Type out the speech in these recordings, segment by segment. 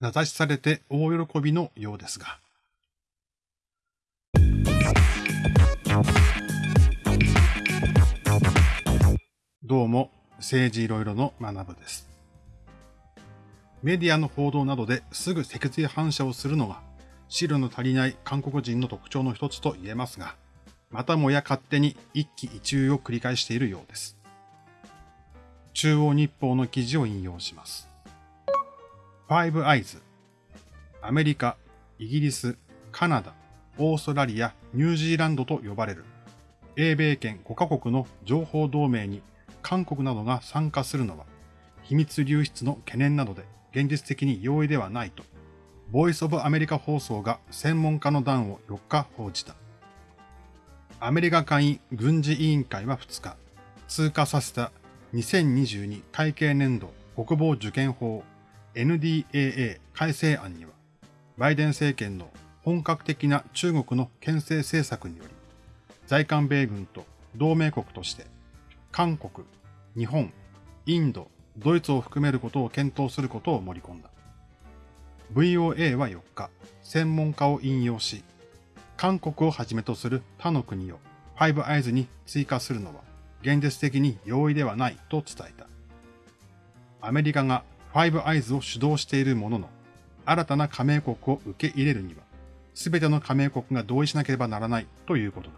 名指しされて大喜びのようですが。どうも、政治いろいろの学部です。メディアの報道などですぐ脊髄反射をするのが、資料の足りない韓国人の特徴の一つと言えますが、またもや勝手に一喜一憂を繰り返しているようです。中央日報の記事を引用します。ファイブアイズ。アメリカ、イギリス、カナダ、オーストラリア、ニュージーランドと呼ばれる英米圏5カ国の情報同盟に韓国などが参加するのは秘密流出の懸念などで現実的に容易ではないと、ボイスオブアメリカ放送が専門家の談を4日報じた。アメリカ下院軍事委員会は2日、通過させた2022会計年度国防受験法 NDAA 改正案には、バイデン政権の本格的な中国の牽制政策により、在韓米軍と同盟国として、韓国、日本、インド、ドイツを含めることを検討することを盛り込んだ。VOA は4日、専門家を引用し、韓国をはじめとする他の国をファイブアイズに追加するのは現実的に容易ではないと伝えた。アメリカがファイブアイズを主導しているものの、新たな加盟国を受け入れるには、すべての加盟国が同意しなければならないということだ。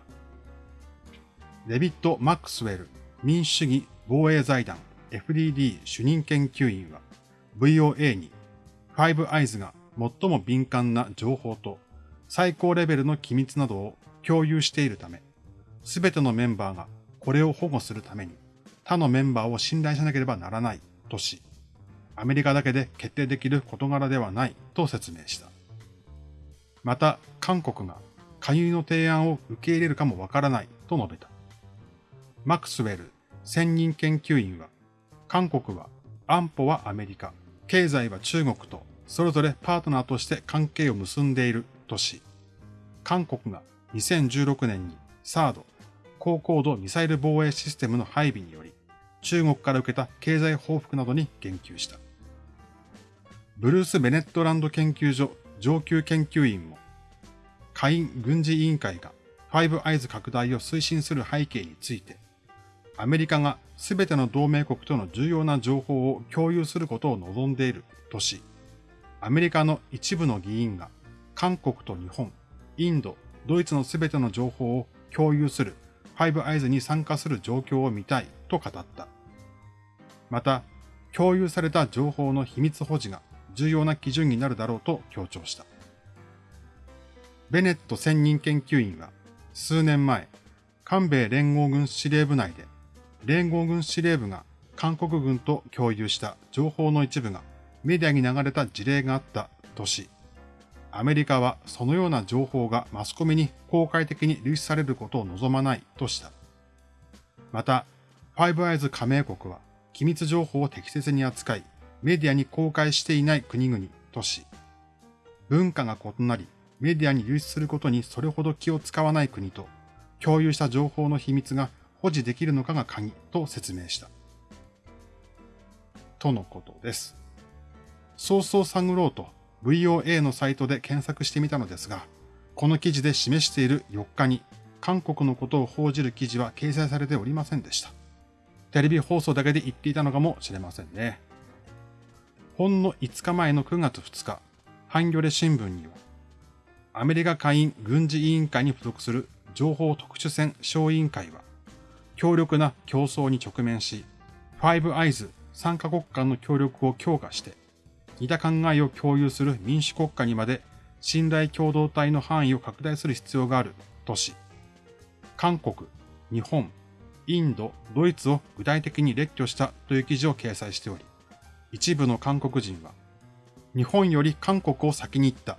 デビッド・マックスウェル民主主義防衛財団 FDD 主任研究員は VOA にファイブアイズが最も敏感な情報と最高レベルの機密などを共有しているため、すべてのメンバーがこれを保護するために他のメンバーを信頼しなければならないとし、アメリカだけで決定できる事柄ではないと説明した。また、韓国が加入の提案を受け入れるかもわからないと述べた。マクスウェル専任研究員は、韓国は安保はアメリカ、経済は中国とそれぞれパートナーとして関係を結んでいるとし、韓国が2016年にサード、高高度ミサイル防衛システムの配備により、中国から受けた経済報復などに言及した。ブルース・ベネットランド研究所上級研究員も、下院軍事委員会がファイブアイズ拡大を推進する背景について、アメリカが全ての同盟国との重要な情報を共有することを望んでいるとし、アメリカの一部の議員が韓国と日本、インド、ドイツの全ての情報を共有するファイブアイズに参加する状況を見たいと語った。また、共有された情報の秘密保持が重要な基準になるだろうと強調した。ベネット専任研究員は数年前、韓米連合軍司令部内で連合軍司令部が韓国軍と共有した情報の一部がメディアに流れた事例があったとし、アメリカはそのような情報がマスコミに公開的に流出されることを望まないとした。また、ファイブアイズ加盟国は機密情報を適切に扱い、メディアに公開していない国々とし、文化が異なり、メディアに流出することにそれほど気を使わない国と、共有した情報の秘密が保持できるのかが鍵と説明した。とのことです。そうそう探ろうと VOA のサイトで検索してみたのですが、この記事で示している4日に韓国のことを報じる記事は掲載されておりませんでした。テレビ放送だけで言っていたのかもしれませんね。ほんの5日前の9月2日、ハンギョレ新聞には、アメリカ下院軍事委員会に付属する情報特殊戦小委員会は、強力な競争に直面し、ファイブアイズ参加国間の協力を強化して、似た考えを共有する民主国家にまで信頼共同体の範囲を拡大する必要があるとし、韓国、日本、インド、ドイツを具体的に列挙したという記事を掲載しており、一部の韓国人は、日本より韓国を先に行った。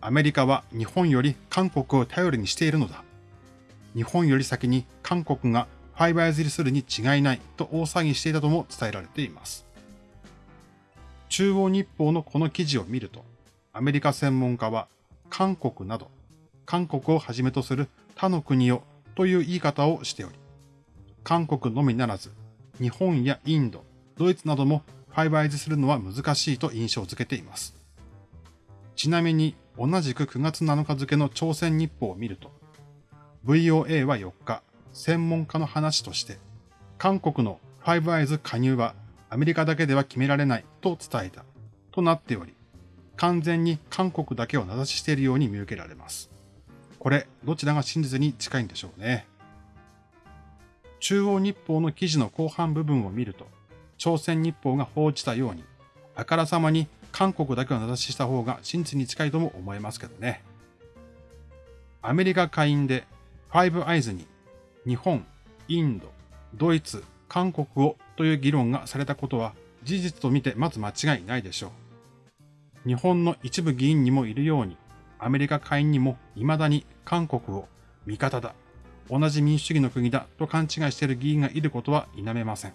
アメリカは日本より韓国を頼りにしているのだ。日本より先に韓国がファイバーズリするに違いないと大騒ぎしていたとも伝えられています。中央日報のこの記事を見ると、アメリカ専門家は韓国など、韓国をはじめとする他の国をという言い方をしており、韓国のみならず、日本やインド、ドイツなどもファイブアイズするのは難しいと印象づけています。ちなみに同じく9月7日付の朝鮮日報を見ると、VOA は4日、専門家の話として、韓国のファイブアイズ加入はアメリカだけでは決められないと伝えた、となっており、完全に韓国だけを名指ししているように見受けられます。これ、どちらが真実に近いんでしょうね。中央日報の記事の後半部分を見ると、朝鮮日報が報じたように、あからさまに韓国だけを名指しした方が真実に近いとも思えますけどね。アメリカ下院でファイブアイズに日本、インド、ドイツ、韓国をという議論がされたことは事実と見てまず間違いないでしょう。日本の一部議員にもいるように、アメリカ下院にも未だに韓国を味方だ、同じ民主主義の国だと勘違いしている議員がいることは否めません。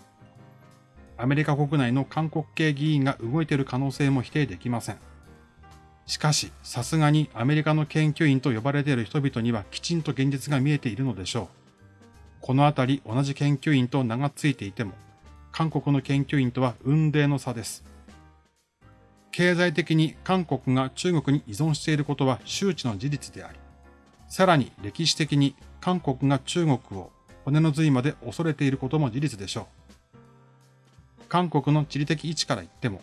アメリカ国内の韓国系議員が動いている可能性も否定できません。しかし、さすがにアメリカの研究員と呼ばれている人々にはきちんと現実が見えているのでしょう。このあたり同じ研究員と名が付いていても、韓国の研究員とは運命の差です。経済的に韓国が中国に依存していることは周知の事実であり、さらに歴史的に韓国が中国を骨の髄まで恐れていることも事実でしょう。韓国の地理的位置から言っても、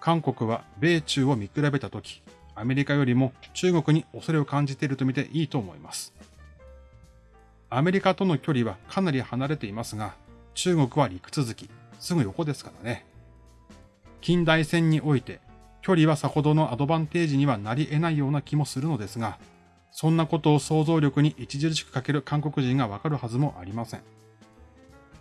韓国は米中を見比べたとき、アメリカよりも中国に恐れを感じていると見ていいと思います。アメリカとの距離はかなり離れていますが、中国は陸続き、すぐ横ですからね。近代戦において、距離はさほどのアドバンテージにはなり得ないような気もするのですが、そんなことを想像力に著しく欠ける韓国人がわかるはずもありません。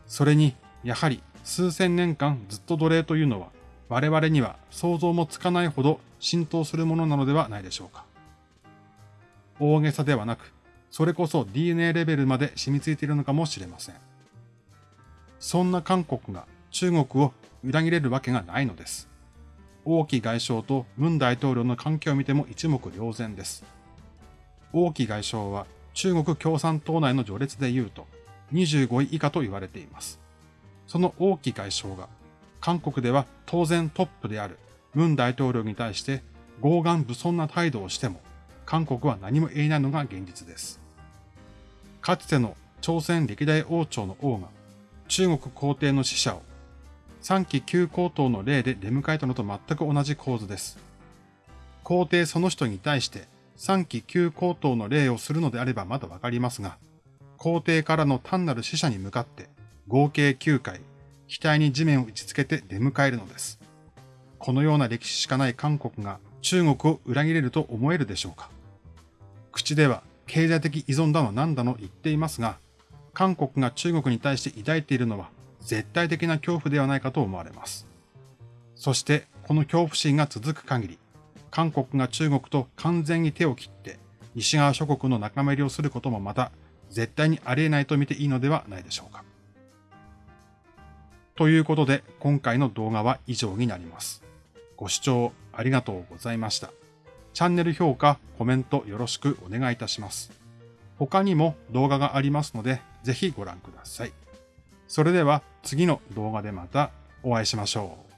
それに、やはり数千年間ずっと奴隷というのは我々には想像もつかないほど浸透するものなのではないでしょうか。大げさではなく、それこそ DNA レベルまで染みついているのかもしれません。そんな韓国が中国を裏切れるわけがないのです。王毅外相と文大統領の関係を見ても一目瞭然です。王毅外相は中国共産党内の序列で言うと25位以下と言われています。その王毅外相が、韓国では当然トップである文大統領に対して傲岸不尊な態度をしても、韓国は何も言えないのが現実です。かつての朝鮮歴代王朝の王が中国皇帝の使者を3期旧皇統の例で出迎えたのと全く同じ構図です。皇帝その人に対して3期旧皇統の例をするのであればまだわかりますが、皇帝からの単なる使者に向かって合計9回、額に地面を打ち付けて出迎えるのです。このような歴史しかない韓国が中国を裏切れると思えるでしょうか口では経済的依存だの何だの言っていますが、韓国が中国に対して抱いているのは絶対的な恐怖ではないかと思われます。そしてこの恐怖心が続く限り、韓国が中国と完全に手を切って西側諸国の仲間入りをすることもまた絶対にありえないと見ていいのではないでしょうか。ということで、今回の動画は以上になります。ご視聴ありがとうございました。チャンネル評価、コメントよろしくお願いいたします。他にも動画がありますので、ぜひご覧ください。それでは次の動画でまたお会いしましょう。